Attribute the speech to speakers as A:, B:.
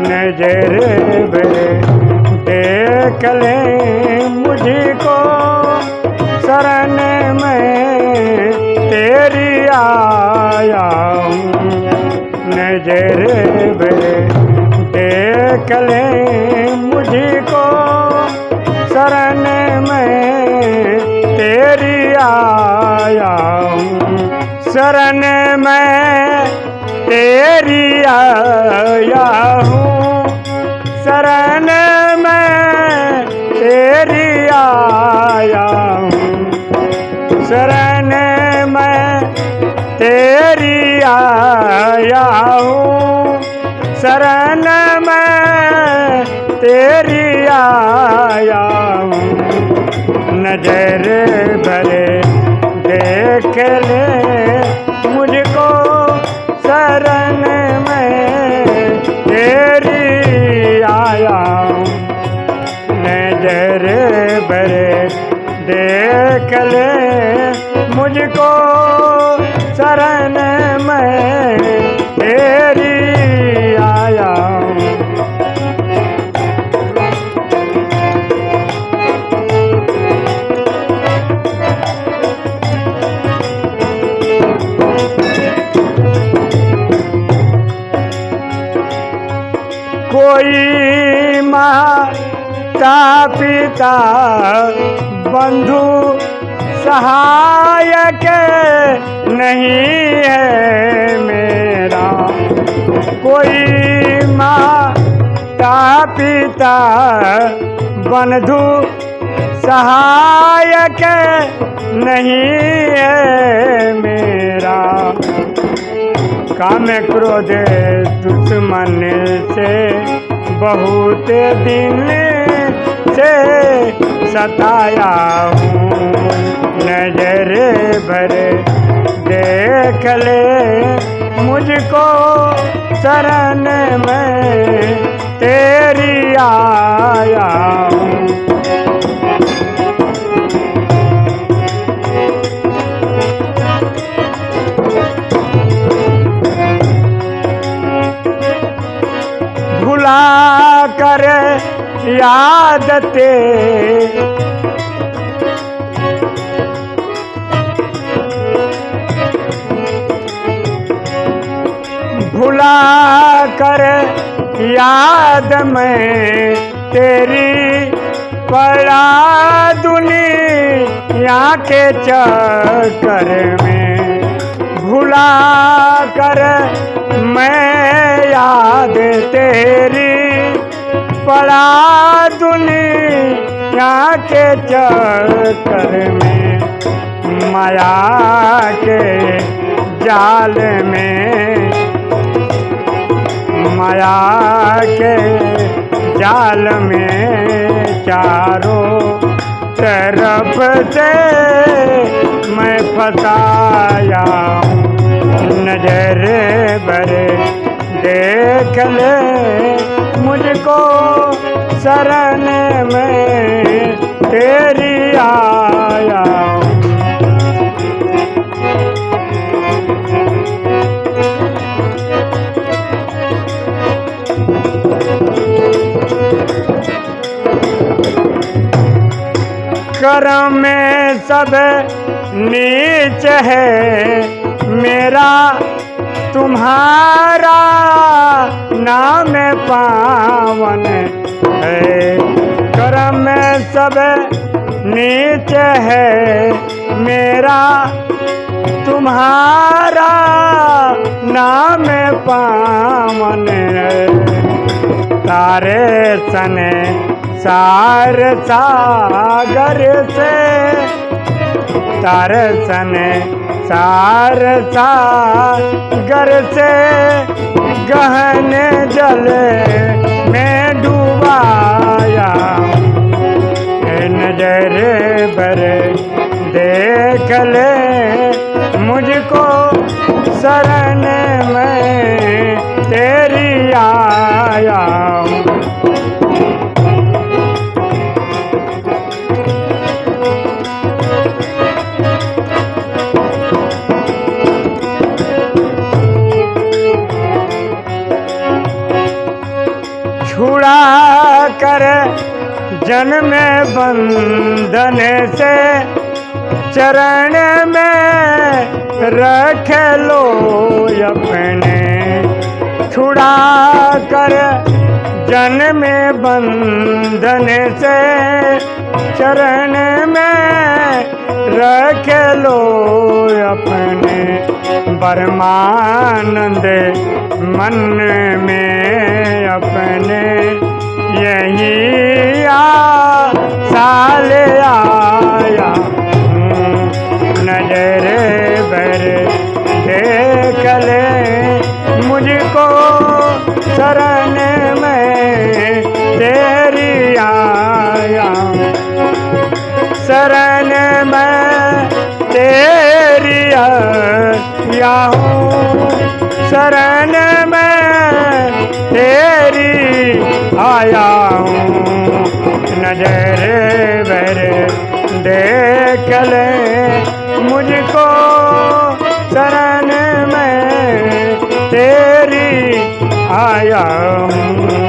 A: नज़र भरे देख ले मुझको, शरण में तेरी आया नज़र भरे देख ले मुझको, शरण में तेरी आया शरण में तेरी आया हूँ। शरण में तेरी आया हूँ। शरण में तेरी आया हूँ। शरण में तेरी आया पिता बंधु सहायक नहीं है मेरा। कोई माता पिता बंधु सहायक नहीं है मेरा। काम क्रोध दुश्मन से बहुत दिन से सताया हूँ। नज़र भर देख ले मुझको शरण में तेरी आया याद ते। भुला कर याद में तेरी पड़ा दुनिया के चक्कर में। भुला कर मैं याद तेरी पड़ा दुनिया के चक्कर में, माया के जाल में। माया के जाल में चारों तरफ़ से मैं फसाया हूँ। देख ले मुझको शरण में तेरी आया। करम में सब नीच है मेरा तुम्हारा नाम पावन है। करम सब नीच है। मेरा तुम्हारा नाम पावन है। तारे सने सार सागर से तारे सने सार सागर से गहने जल में डूबाया। नज़र पर देख ले, मुझको शरण जन्म बंधन से चरण में रख लो अपने। छुड़ा कर जन्म बंधन से चरण में रख लो अपने। परमानंद मन में अपने। यही तेरी आया हूँ शरण में तेरी आया हूँ नज़र बर देख ले मुझको, शरण में तेरी आया हूँ